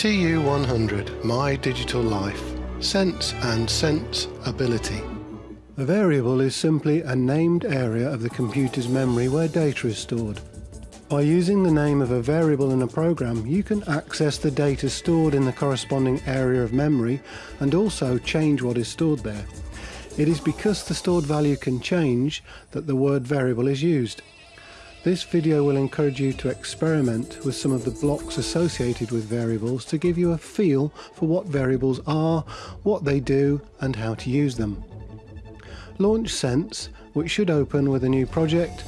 TU100 My Digital Life Sense and Sense Ability A variable is simply a named area of the computer's memory where data is stored. By using the name of a variable in a program, you can access the data stored in the corresponding area of memory and also change what is stored there. It is because the stored value can change that the word variable is used. This video will encourage you to experiment with some of the blocks associated with variables to give you a feel for what variables are, what they do and how to use them. Launch Sense, which should open with a new project,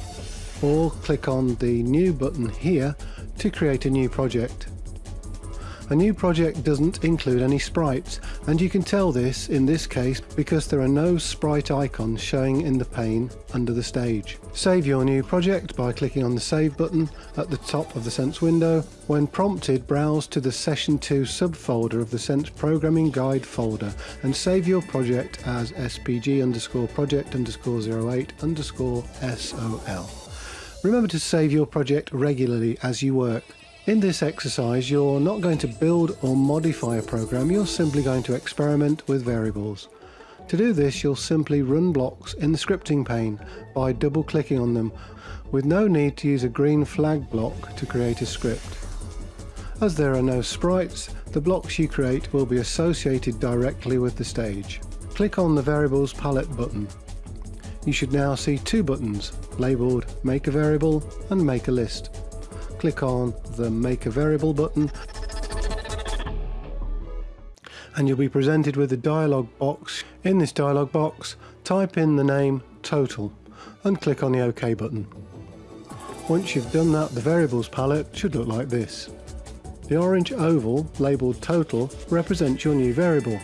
or click on the New button here to create a new project. A new project doesn't include any sprites and you can tell this in this case because there are no sprite icons showing in the pane under the stage. Save your new project by clicking on the Save button at the top of the Sense window. When prompted, browse to the Session 2 subfolder of the Sense Programming Guide folder and save your project as spg underscore project underscore 08 underscore sol. Remember to save your project regularly as you work. In this exercise you're not going to build or modify a program, you're simply going to experiment with variables. To do this you'll simply run blocks in the scripting pane by double clicking on them with no need to use a green flag block to create a script. As there are no sprites, the blocks you create will be associated directly with the stage. Click on the Variables palette button. You should now see two buttons labelled Make a Variable and Make a List click on the Make a Variable button and you'll be presented with a dialog box. In this dialog box, type in the name total and click on the OK button. Once you've done that, the variables palette should look like this. The orange oval, labelled total, represents your new variable.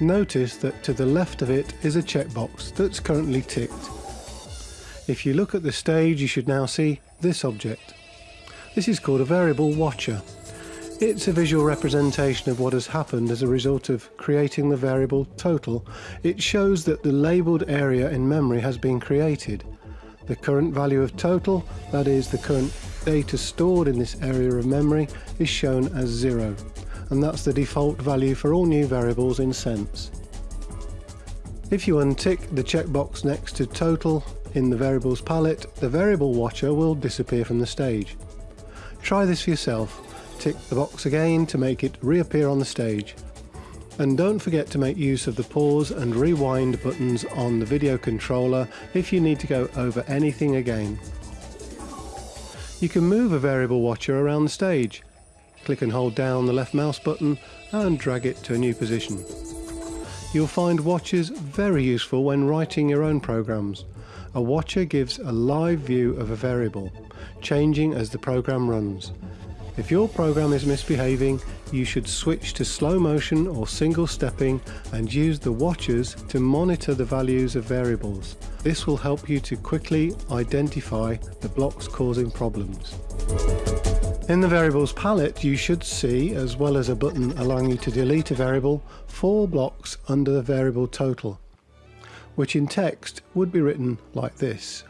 Notice that to the left of it is a checkbox that's currently ticked. If you look at the stage, you should now see this object. This is called a variable watcher. It's a visual representation of what has happened as a result of creating the variable total. It shows that the labelled area in memory has been created. The current value of total, that is the current data stored in this area of memory, is shown as zero. And that's the default value for all new variables in Sense. If you untick the checkbox next to total in the variables palette, the variable watcher will disappear from the stage. Try this for yourself. Tick the box again to make it reappear on the stage. And don't forget to make use of the pause and rewind buttons on the video controller if you need to go over anything again. You can move a variable watcher around the stage. Click and hold down the left mouse button and drag it to a new position. You'll find watchers very useful when writing your own programs. A watcher gives a live view of a variable, changing as the program runs. If your program is misbehaving, you should switch to slow motion or single stepping and use the watchers to monitor the values of variables. This will help you to quickly identify the blocks causing problems. In the variables palette you should see, as well as a button allowing you to delete a variable, four blocks under the variable total which in text would be written like this.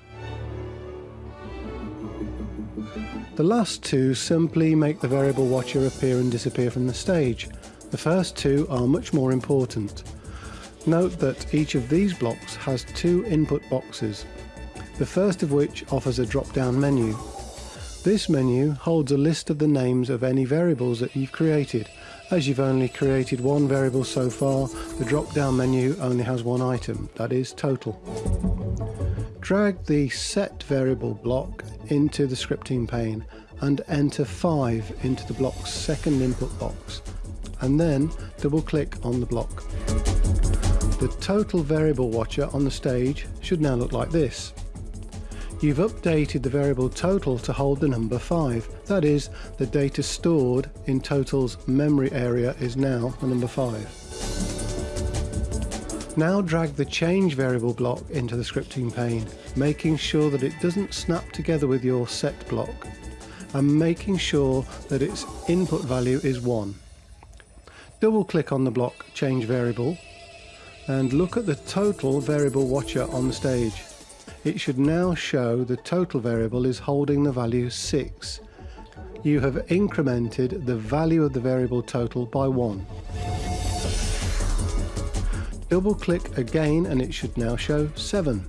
The last two simply make the variable watcher appear and disappear from the stage. The first two are much more important. Note that each of these blocks has two input boxes, the first of which offers a drop-down menu. This menu holds a list of the names of any variables that you've created as you've only created one variable so far, the drop-down menu only has one item, that is total. Drag the set variable block into the scripting pane and enter 5 into the block's second input box and then double click on the block. The total variable watcher on the stage should now look like this. You've updated the variable total to hold the number 5. That is, the data stored in total's memory area is now the number 5. Now drag the change variable block into the scripting pane, making sure that it doesn't snap together with your set block, and making sure that its input value is 1. Double click on the block change variable and look at the total variable watcher on the stage it should now show the total variable is holding the value 6. you have incremented the value of the variable total by 1. Double click again and it should now show 7.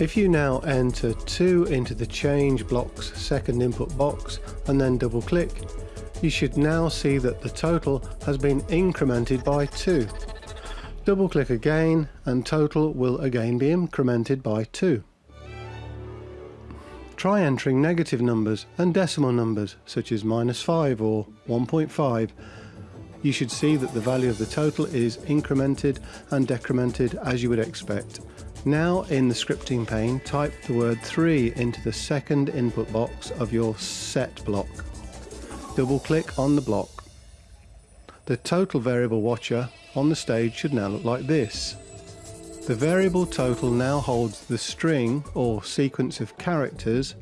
If you now enter 2 into the change block's second input box and then double click, you should now see that the total has been incremented by 2. Double click again and total will again be incremented by 2. Try entering negative numbers and decimal numbers such as minus 5 or 1.5. You should see that the value of the total is incremented and decremented as you would expect. Now in the scripting pane, type the word 3 into the second input box of your set block. Double click on the block. The total variable watcher on the stage should now look like this. The variable total now holds the string or sequence of characters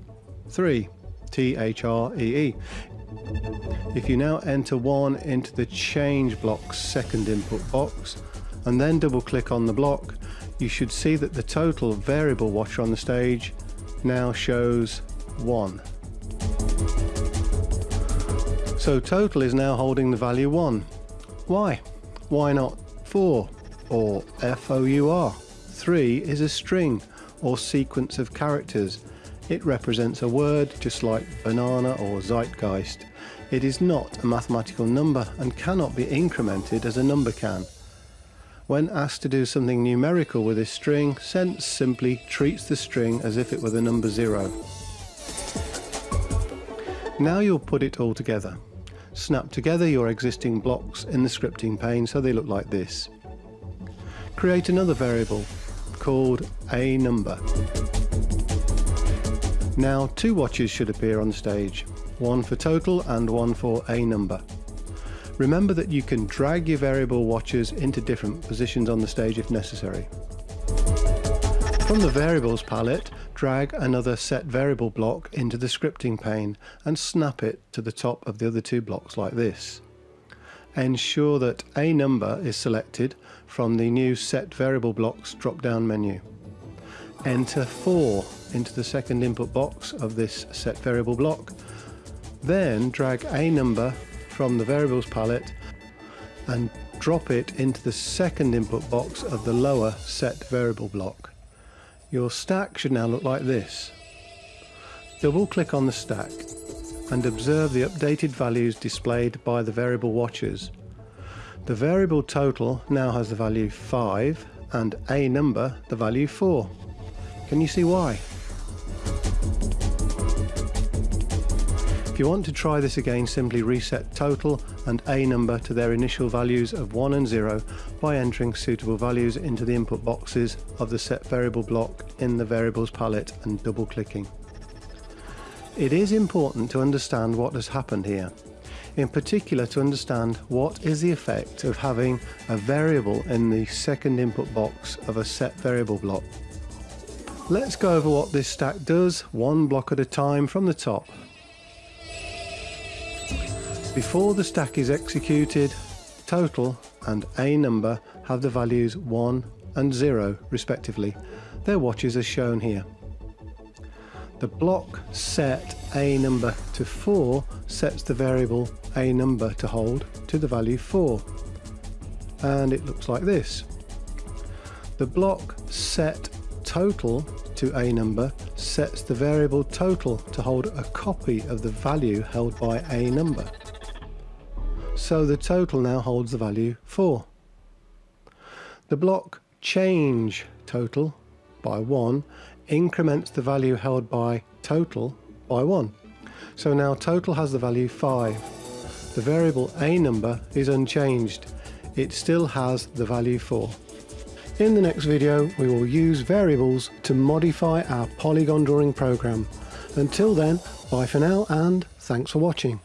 3, T-H-R-E-E. -E. If you now enter 1 into the change block's second input box and then double click on the block, you should see that the total variable watcher on the stage now shows 1. So total is now holding the value 1. Why? Why not 4 or F-O-U-R? 3 is a string or sequence of characters. It represents a word just like banana or zeitgeist. It is not a mathematical number and cannot be incremented as a number can. When asked to do something numerical with a string, Sense simply treats the string as if it were the number zero. Now you'll put it all together. Snap together your existing blocks in the scripting pane so they look like this. Create another variable called a number. Now two watches should appear on stage, one for total and one for a number. Remember that you can drag your variable watches into different positions on the stage if necessary. From the Variables palette, drag another set variable block into the scripting pane and snap it to the top of the other two blocks like this. Ensure that a number is selected from the new Set Variable Blocks drop-down menu. Enter 4 into the second input box of this set variable block. Then drag a number from the variables palette and drop it into the second input box of the lower set variable block. Your stack should now look like this. Double click on the stack and observe the updated values displayed by the variable watchers. The variable total now has the value 5 and a number the value 4. Can you see why? If you want to try this again, simply reset total and a number to their initial values of 1 and 0 by entering suitable values into the input boxes of the set variable block in the variables palette and double clicking. It is important to understand what has happened here, in particular to understand what is the effect of having a variable in the second input box of a set variable block. Let's go over what this stack does one block at a time from the top before the stack is executed, total and a number have the values 1 and 0 respectively. Their watches are shown here. The block set a number to 4 sets the variable a number to hold to the value 4 and it looks like this. The block set total to a number sets the variable total to hold a copy of the value held by a number so the total now holds the value 4. The block change total by 1 increments the value held by total by 1. So now total has the value 5. The variable a number is unchanged. It still has the value 4. In the next video we will use variables to modify our polygon drawing program. Until then, bye for now and thanks for watching.